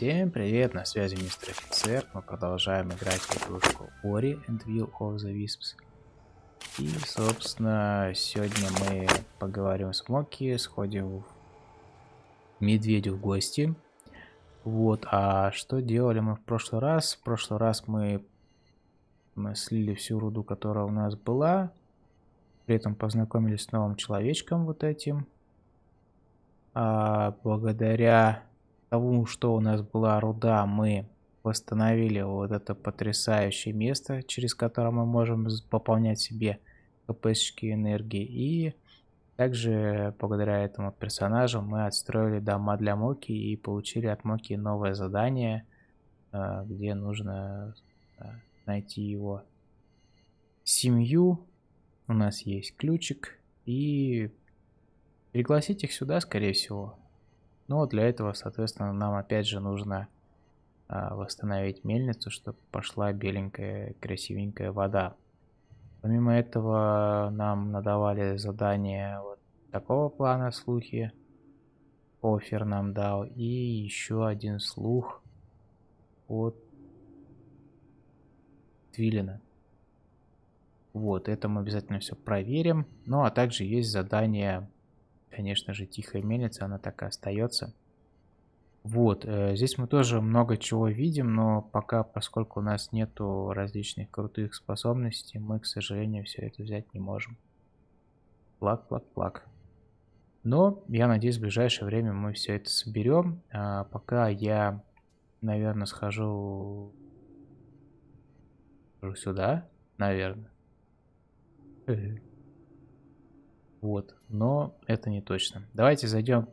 Всем привет, на связи мистер офицер. Мы продолжаем играть в игрушку Ori and Will of the Wisps. И, собственно, сегодня мы поговорим с Моки, сходим в медведю в гости. Вот, а что делали мы в прошлый раз? В прошлый раз мы, мы слили всю руду, которая у нас была. При этом познакомились с новым человечком вот этим. А, благодаря тому, что у нас была руда, мы восстановили вот это потрясающее место, через которое мы можем пополнять себе КПшки энергии. И также благодаря этому персонажу мы отстроили дома для Моки и получили от Моки новое задание, э, где нужно э, найти его семью. У нас есть ключик и пригласить их сюда, скорее всего. Но для этого, соответственно, нам опять же нужно а, восстановить мельницу, чтобы пошла беленькая, красивенькая вода. Помимо этого, нам надавали задание вот такого плана слухи. Офер нам дал. И еще один слух от Твилина. Вот, это мы обязательно все проверим. Ну, а также есть задание Конечно же, тихая мельница, она так и остается. Вот, э, здесь мы тоже много чего видим, но пока, поскольку у нас нету различных крутых способностей, мы, к сожалению, все это взять не можем. Плак, плак, плак. Но, я надеюсь, в ближайшее время мы все это соберем. А пока я, наверное, схожу сюда, наверное. Вот, но это не точно. Давайте зайдем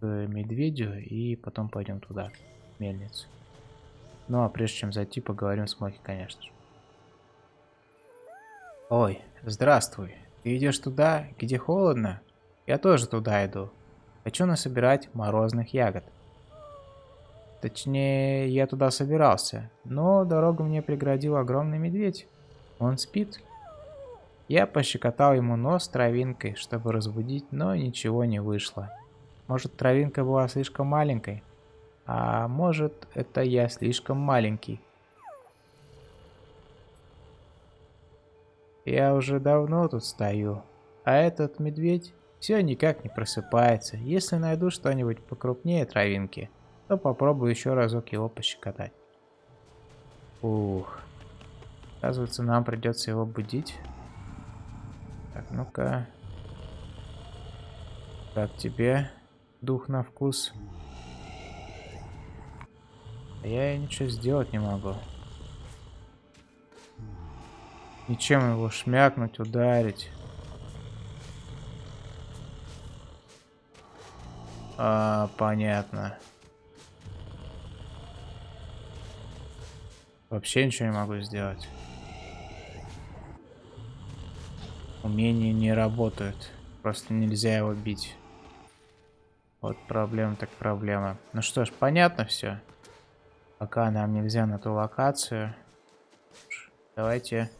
к медведю и потом пойдем туда, мельницу. Ну а прежде чем зайти, поговорим с Моки, конечно же. Ой, здравствуй. Ты идешь туда, где холодно? Я тоже туда иду. Хочу насобирать морозных ягод. Точнее, я туда собирался, но дорогу мне преградил огромный медведь. Он спит. Я пощекотал ему нос травинкой, чтобы разбудить, но ничего не вышло. Может, травинка была слишком маленькой? А может, это я слишком маленький? Я уже давно тут стою, а этот медведь все никак не просыпается. Если найду что-нибудь покрупнее травинки, то попробую еще разок его пощекотать. Ух. Оказывается, нам придется его будить. Так, ну-ка. Как тебе дух на вкус? Я ничего сделать не могу. Ничем его шмякнуть, ударить. А, понятно. Вообще ничего не могу сделать. Умения не работают. Просто нельзя его бить. Вот проблема так проблема. Ну что ж, понятно все. Пока нам нельзя на ту локацию. Давайте...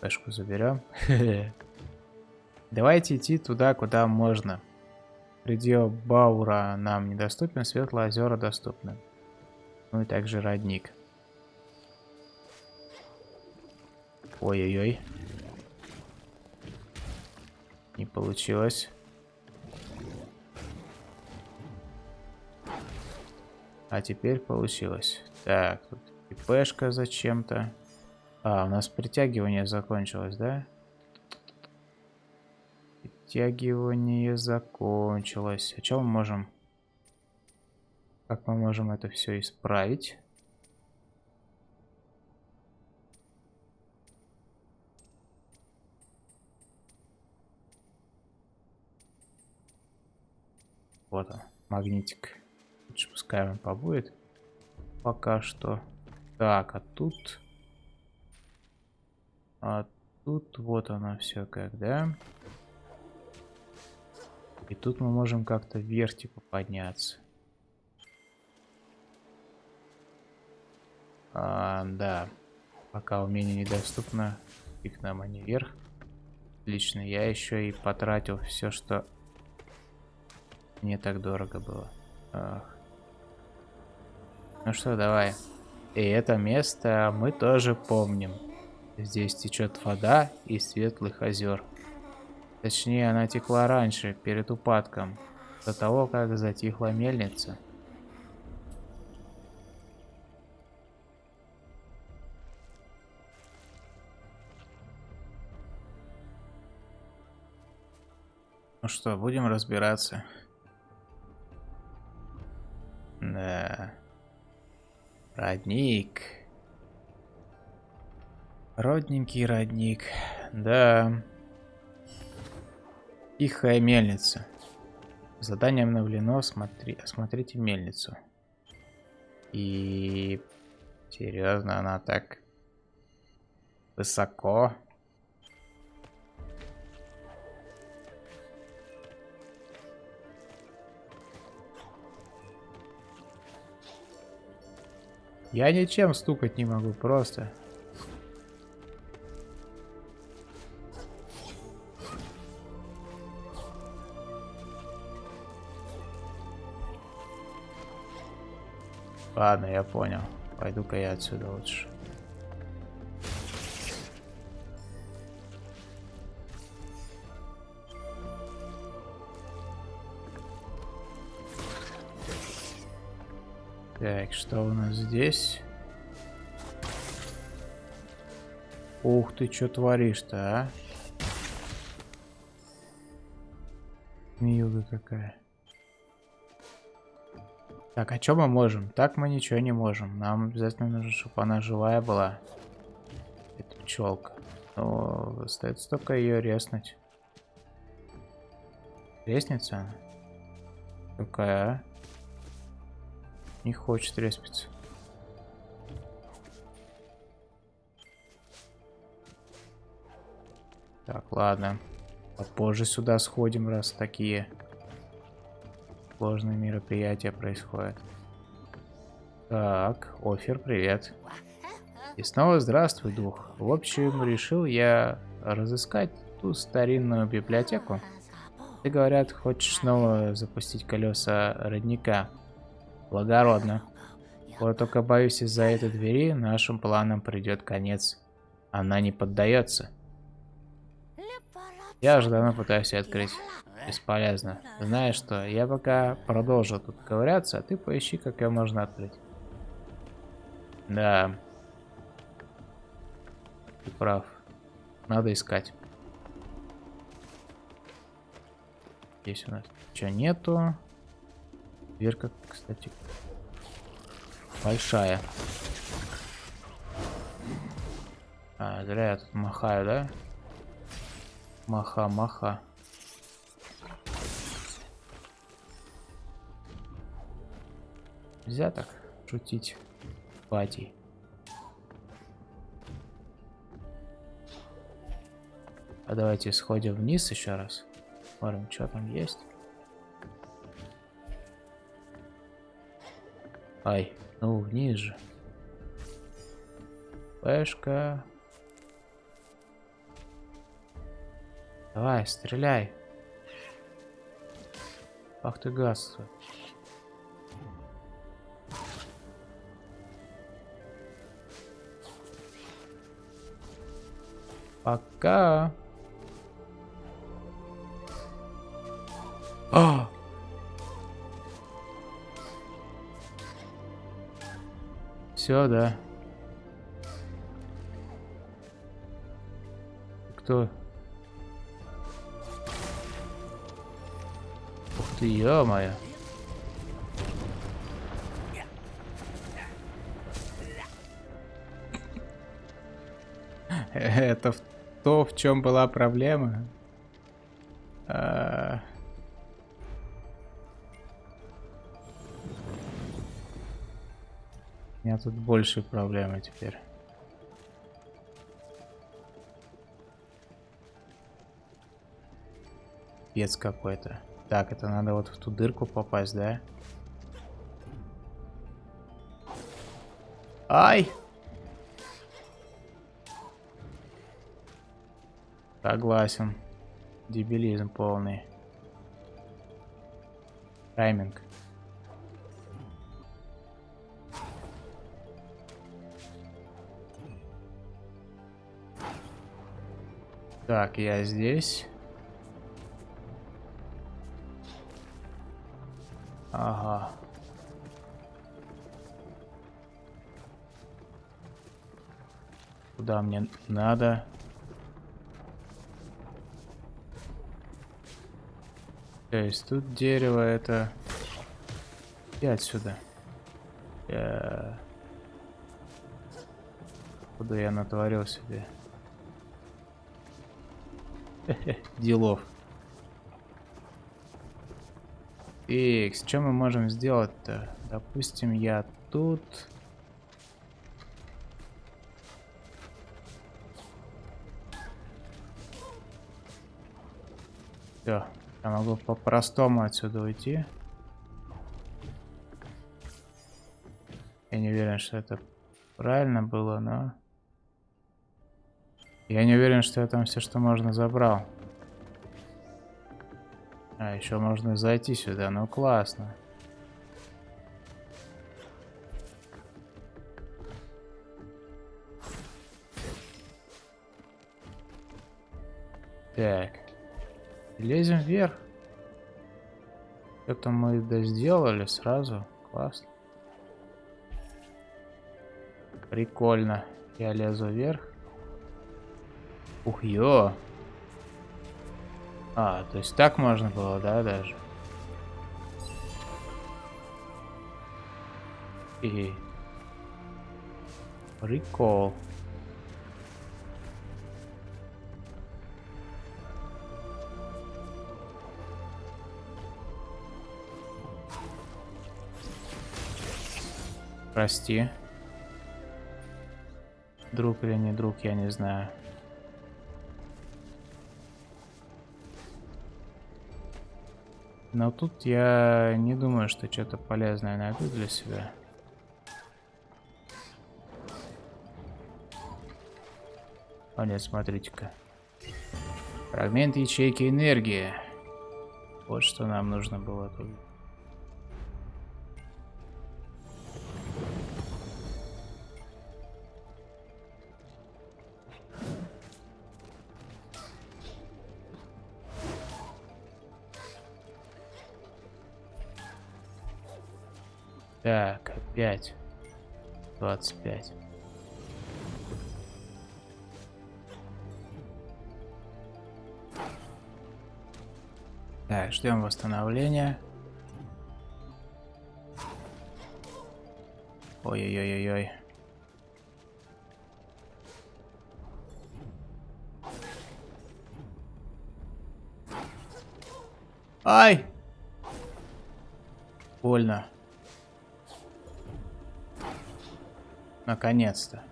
Пешку заберем. Давайте идти туда, куда можно. Предел Баура нам недоступен, Светлые озера доступны. Ну и также родник. Ой-ой-ой. Не получилось. А теперь получилось. Так, тут ИПшка зачем-то. А, у нас притягивание закончилось, да? Притягивание закончилось. А что мы можем... Как мы можем это все исправить? Вот он, магнитик. Лучше пускай он побудет. Пока что. Так, а тут... А тут вот оно все как, да? И тут мы можем как-то вверх типа подняться. А, да. Пока умение недоступно, фиг нам, а не вверх. Отлично, я еще и потратил все, что Не так дорого было. Ах. Ну что, давай. И это место мы тоже помним. Здесь течет вода из светлых озер. Точнее, она текла раньше, перед упадком, до того, как затихла мельница. Ну что, будем разбираться. Да. Родник. Родненький родник. Да. Тихая мельница. Задание обновлено. Смотри, осмотрите мельницу. И... Серьезно, она так высоко. Я ничем стукать не могу, просто. Ладно, я понял. Пойду-ка я отсюда лучше. Так, что у нас здесь? Ух ты, что творишь-то, а? Милга какая. Так, а что мы можем? Так мы ничего не можем. Нам обязательно нужно, чтобы она живая была. Это пчелка. Но остается только ее резнуть. Лестница? Какая, а? Не хочет респиться. Так, ладно. Попозже сюда сходим, раз такие сложные мероприятия происходят. Так, Офер, привет. И снова здравствуй, дух. В общем, решил я разыскать ту старинную библиотеку. Ты, говорят, хочешь снова запустить колеса родника. Благородно. Вот только боюсь, из-за этой двери нашим планам придет конец. Она не поддается. Я уже давно пытаюсь ее открыть. Бесполезно. Знаешь что, я пока продолжу тут ковыряться, а ты поищи, как ее можно открыть. Да. Ты прав. Надо искать. Здесь у нас ничего нету. Дверка, кстати, большая. А, зря я тут махаю, да? Маха, маха. Нельзя так шутить, пати. А давайте сходим вниз еще раз. Смотрим, что там есть. Ай, ну вниз же. Пешка. Давай, стреляй. Ах ты газ. Пока. А! Все, да. Кто? Ух ты, ё-моё. Это то, в чем была проблема. А... меня тут больше проблемы теперь. Пец какой-то. Так, это надо вот в ту дырку попасть, да? Ай! Согласен. Дебилизм полный. Тайминг. Так, я здесь. Ага. Куда мне надо? То есть тут дерево это... И отсюда. Я... Куда я натворил себе? Делов. Икс, что мы можем сделать-то? Допустим, я тут... Все, я могу по-простому отсюда уйти. Я не уверен, что это правильно было, но... Я не уверен, что я там все, что можно, забрал. А, еще можно зайти сюда. Ну, классно. Так. Лезем вверх. Это мы да сделали сразу. Классно. Прикольно. Я лезу вверх. Ух, ё. А, то есть так можно было, да, даже? И... Прикол. Прости. Друг или не друг, я не знаю. Но тут я не думаю, что что-то полезное найду для себя. О нет, смотрите-ка. Фрагмент ячейки энергии. Вот что нам нужно было тут. Так, опять. 25. Так, ждем восстановления. Ой-ой-ой-ой-ой. Ай! Больно. Наконец-то.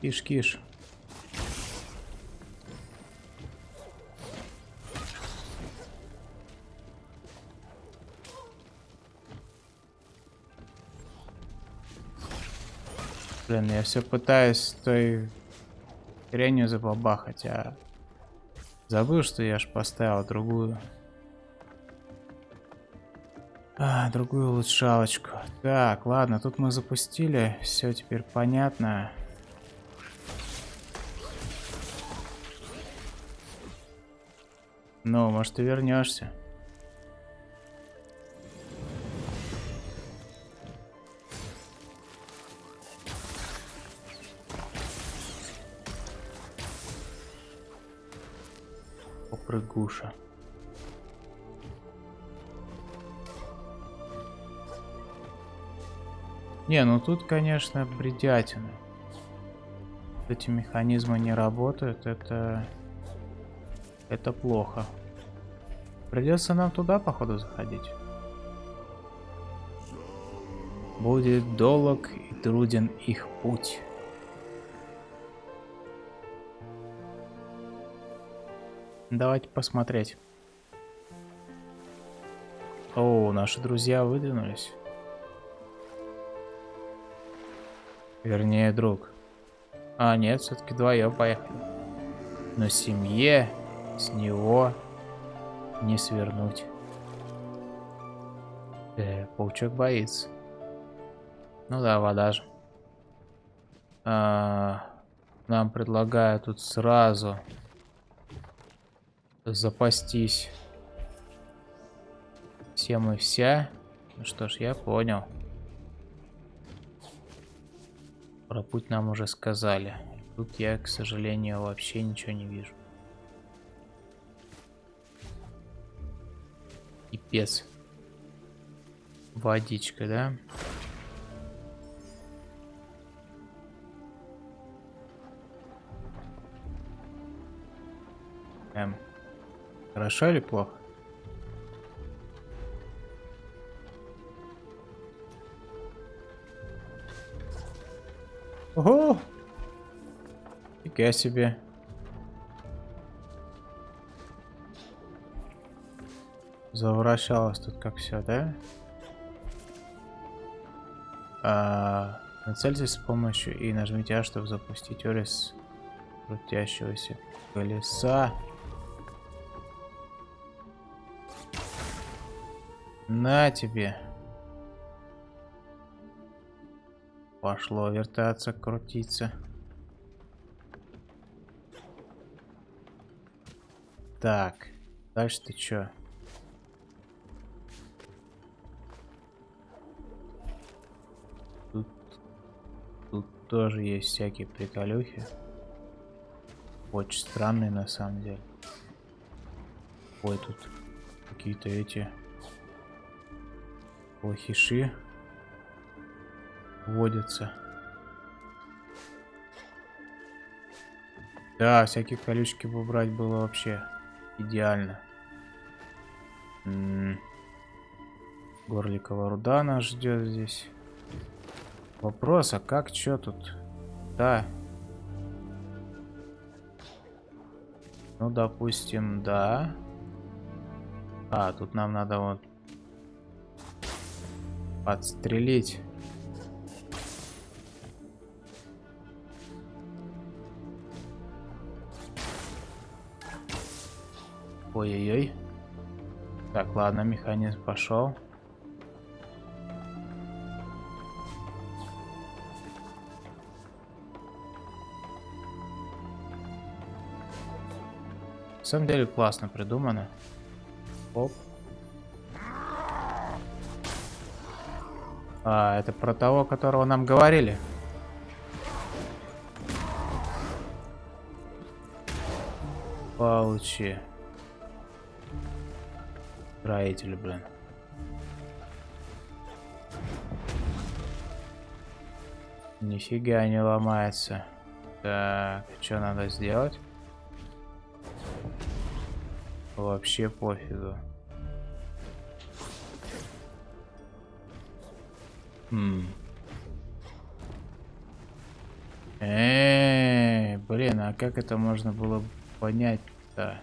Киш-киш. Блин, я все пытаюсь той хренью забабахать, а забыл, что я ж поставил другую. А, другую улучшалочку. Так, ладно, тут мы запустили. Все теперь понятно. Ну, может, ты вернешься. Попрыгуша. Не, ну тут, конечно, бредятина. Эти механизмы не работают, это... Это плохо. Придется нам туда, походу, заходить. Будет долг и труден их путь. Давайте посмотреть. О, наши друзья выдвинулись. Вернее, друг. А, нет, все-таки вдвоем поехали. Но семье с него не свернуть. Э, паучок боится. Ну да, вода же. А, нам предлагают тут сразу запастись всем и вся. Ну что ж, я понял. Про путь нам уже сказали. Тут я, к сожалению, вообще ничего не вижу. Пипец. Водичка, да? Эм. Хорошо или плохо? Ого! Фига себе. Завращалось тут как все, да? А, нацельтесь с помощью и нажмите А, чтобы запустить Орис крутящегося колеса. На тебе. Пошло вертаться, крутиться. Так, дальше ты чё? Тут, тут тоже есть всякие приколюхи. Очень странные на самом деле. Ой, тут какие-то эти плохиши водятся. Да, всякие колючки бы убрать было вообще идеально. М -м -м. Горликова руда нас ждет здесь. Вопрос, а как, что тут? Да. Ну, допустим, да. А, тут нам надо вот подстрелить. Ой-ой-ой. Так, ладно, механизм пошел. На самом деле классно придумано. Оп. А, это про того, которого нам говорили. Получи. Строитель, блин. Нифига не ломается. Так, что надо сделать? Вообще пофигу. Хм. Блин, а как это можно было понять-то?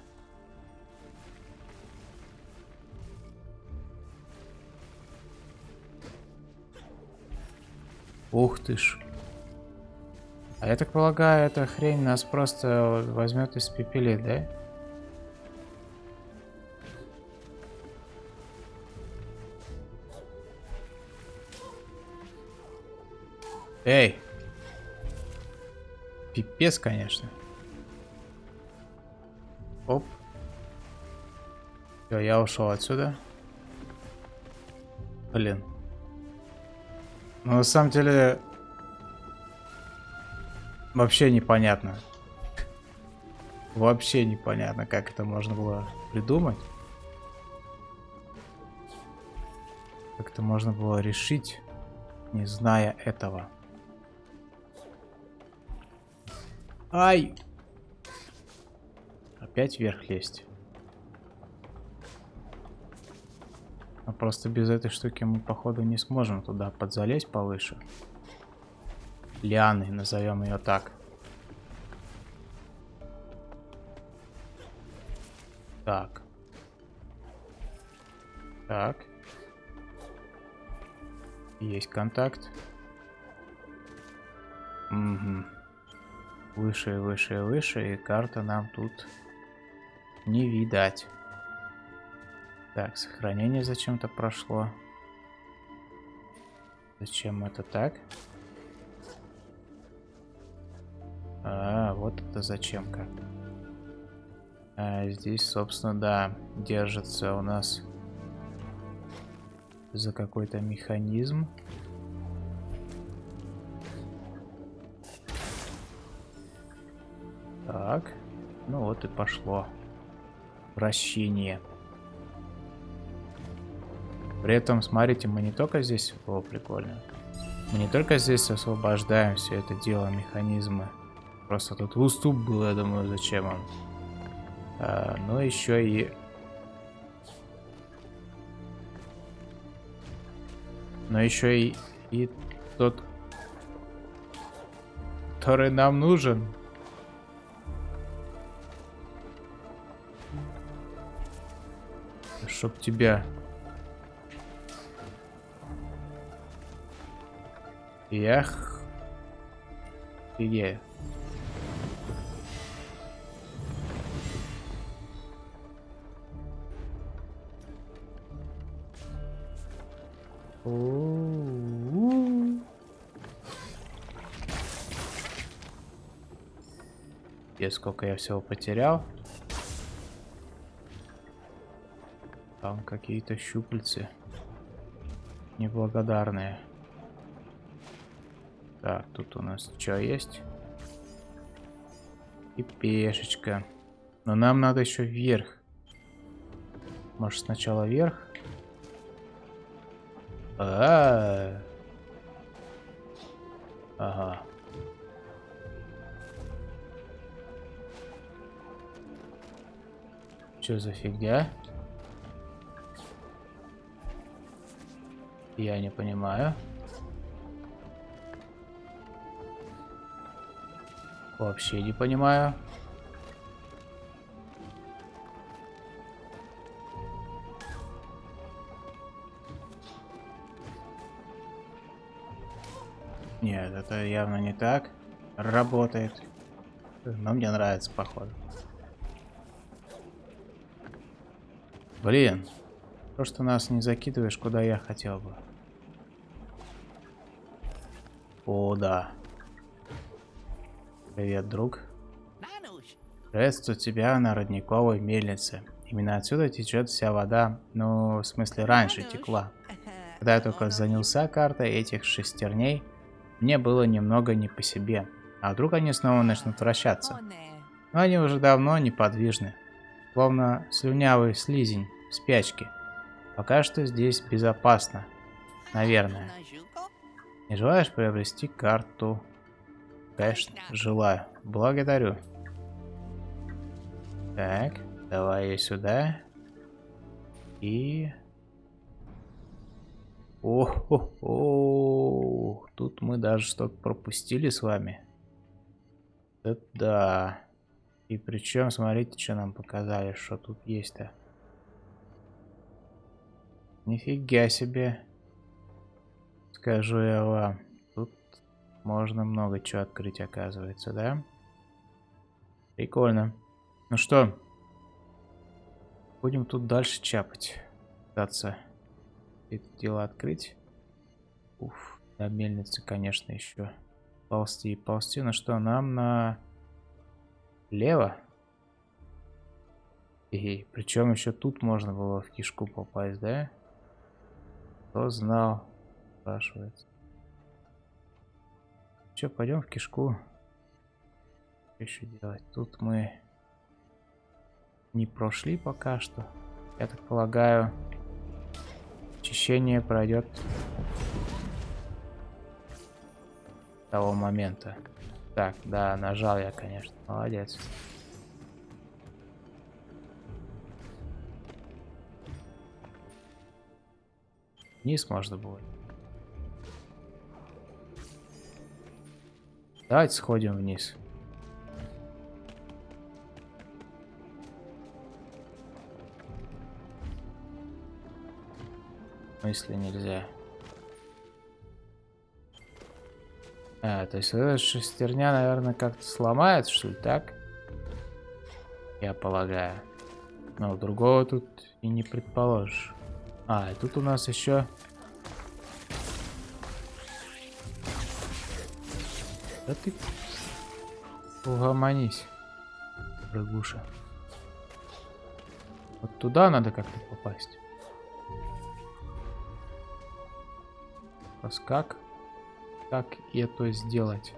Ух ты ж. А я так полагаю, эта хрень нас просто возьмет из пепели, да? Эй! Пипец, конечно. Оп. Все, я ушел отсюда. Блин. Ну, на самом деле... Вообще непонятно. Вообще непонятно, как это можно было придумать. Как это можно было решить, не зная этого. Ай! Опять вверх лезть. А просто без этой штуки мы, походу, не сможем туда подзалезть повыше. Лианы, назовем ее так. Так. Так. Есть контакт. Угу. Выше, выше, выше, и карта нам тут не видать. Так, сохранение зачем-то прошло. Зачем это так? А, вот это зачем как. А здесь, собственно, да, держится у нас за какой-то механизм. Так, ну вот и пошло вращение. При этом, смотрите, мы не только здесь... О, прикольно. Мы не только здесь освобождаем все это дело, механизмы. Просто тут уступ был, я думаю, зачем он. А, но еще и... Но еще и, и тот, который нам нужен. Чтоб тебя... Ях. Офигею. И сколько я всего потерял. Там какие-то щупальцы. Неблагодарные. Так, тут у нас что есть? И пешечка. Но нам надо еще вверх. Может сначала вверх? А, -а, -а. Ага. Что за фигня? Я не понимаю. Вообще не понимаю. Нет, это явно не так. Работает. Но мне нравится, походу. Блин. То, что нас не закидываешь, куда я хотел бы. О, да. Привет, друг. Приветствую тебя на родниковой мельнице. Именно отсюда течет вся вода, ну, в смысле, раньше текла. Когда я только занялся картой этих шестерней, мне было немного не по себе. А вдруг они снова начнут вращаться? Но они уже давно неподвижны. Словно слюнявый слизень в спячке. Пока что здесь безопасно. Наверное. Не желаешь приобрести карту? Конечно, желаю. Благодарю. Так, давай я сюда. И... О, -хо -хо. тут мы даже что-то пропустили с вами. Это да. И причем, смотрите, что нам показали, что тут есть-то. Нифига себе. Скажу я вам. Тут можно много чего открыть, оказывается, да? Прикольно. Ну что? Будем тут дальше чапать. Пытаться это дело открыть. Уф, до мельницы, конечно, еще ползти и ползти. Ну что, нам на... Лево? И причем еще тут можно было в кишку попасть, да? Кто знал? Спрашивается. Че, пойдем в кишку. Что еще делать? Тут мы не прошли пока что. Я так полагаю, очищение пройдет того момента. Так, да, нажал я, конечно. Молодец. Вниз можно будет. Давайте сходим вниз. В смысле нельзя? А, то есть эта шестерня, наверное, как-то сломается, что ли, так? Я полагаю. Но другого тут и не предположишь. А, и тут у нас еще... Да ты... Угомонись, прыгуша. Вот туда надо как-то попасть. Раз как? Как это сделать?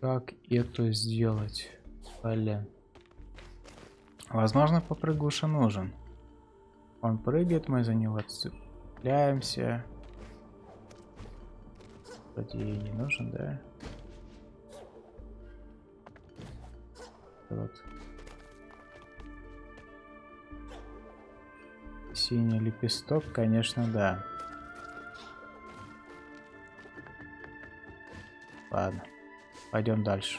Как это сделать? Блин. Возможно, попрыгуша нужен. Он прыгает, мы за него цепляемся. Вроде ей не нужен, да? Вот. Синий лепесток, конечно, да. Ладно, пойдем дальше.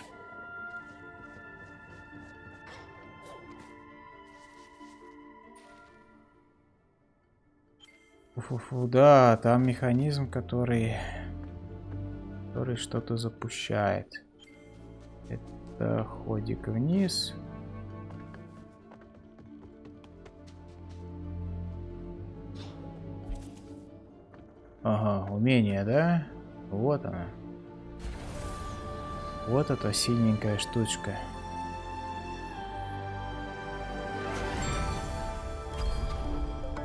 Фу-фу-фу, да, там механизм, который который что-то запущает. Это ходик вниз. Ага, умение, да? Вот она. Вот эта синенькая штучка.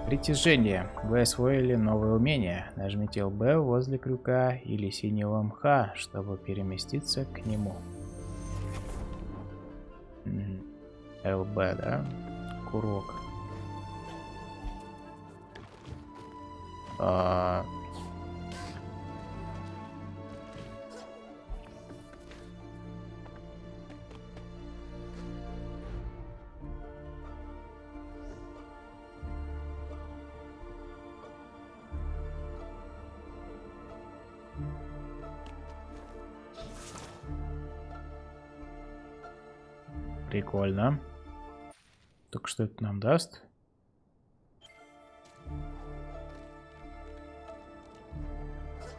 Притяжение. Вы освоили новое умение. Нажмите LB возле крюка или синего мха, чтобы переместиться к нему. ЛБ, да? Курок. А, Прикольно. Так что это нам даст?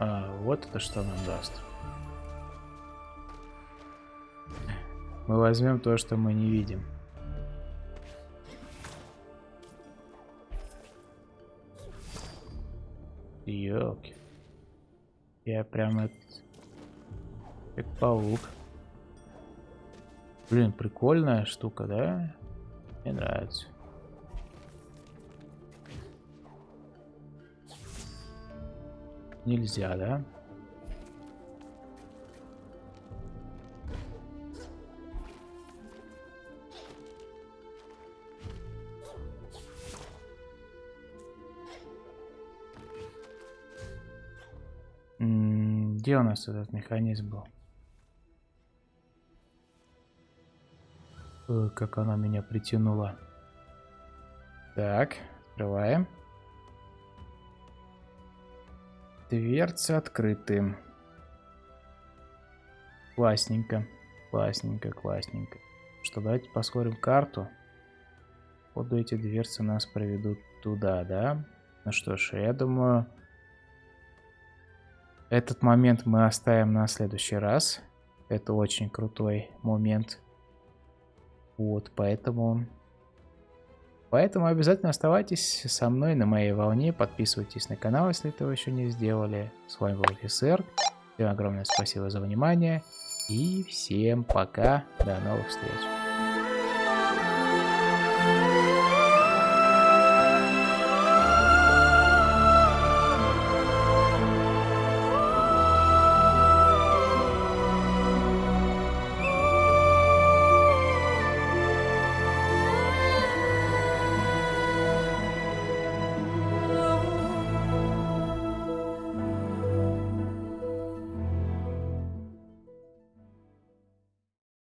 А, вот это что нам даст. Мы возьмем то, что мы не видим. Ёлки. Я прям это... Как паук. Блин, прикольная штука, да? Мне нравится. Нельзя, да? где у нас этот механизм был? Как она меня притянула. Так, открываем. Дверцы открыты. Классненько. Классненько, классненько. Что, давайте посмотрим карту. Вот эти дверцы нас проведут туда, да? Ну что ж, я думаю, этот момент мы оставим на следующий раз. Это очень крутой момент. Вот, поэтому... Поэтому обязательно оставайтесь со мной на моей волне, подписывайтесь на канал, если этого еще не сделали. С вами был офицер. Всем огромное спасибо за внимание. И всем пока. До новых встреч.